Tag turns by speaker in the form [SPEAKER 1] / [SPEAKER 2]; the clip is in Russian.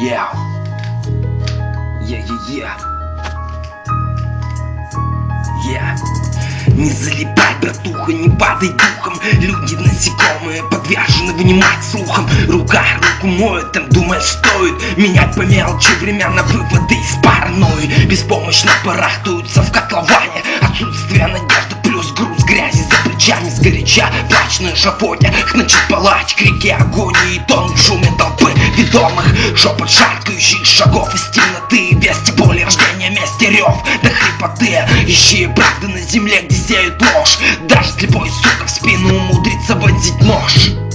[SPEAKER 1] Yeah. Yeah, yeah, yeah. Yeah. Не залипай, братуха, не падай духом. Люди насекомые подвержены внимать слухам Рука руку моет, там думать стоит. Менять по мелочи времена выводы из паранойи. Беспомощно барахтаются в котловане. Отсутствие надежды плюс груз грязи за плечами. Сгоряча плач на эшафоте Начать палать крики агонии. И тон в Шепот шаркающих шагов из темноты Вести боли, рождения мести рев До хрипоты Ищи правды на земле, где сеют ложь Даже слепой сука в спину умудрится вонзить нож